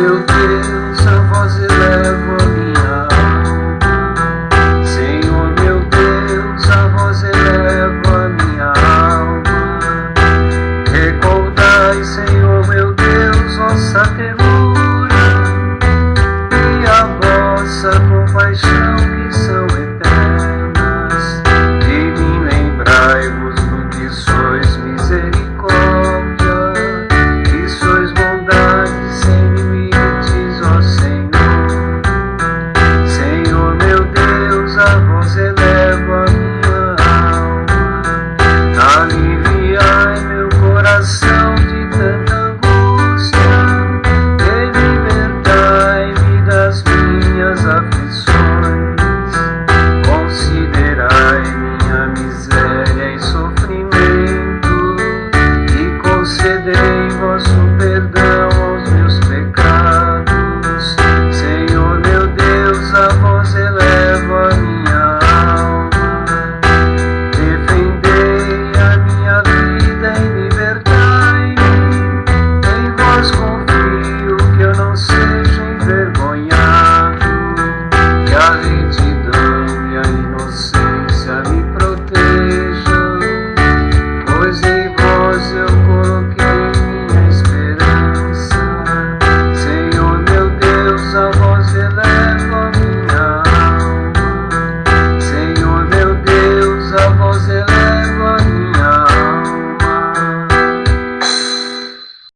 Meu Deus, a voz